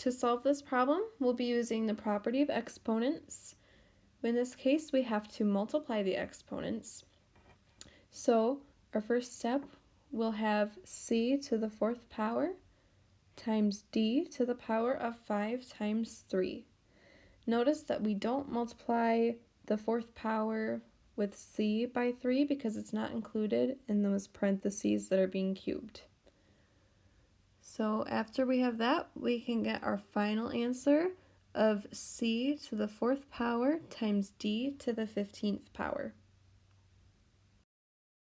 To solve this problem, we'll be using the property of exponents. In this case, we have to multiply the exponents. So our first step, we'll have c to the fourth power times d to the power of 5 times 3. Notice that we don't multiply the fourth power with c by 3 because it's not included in those parentheses that are being cubed. So after we have that, we can get our final answer of c to the fourth power times d to the 15th power.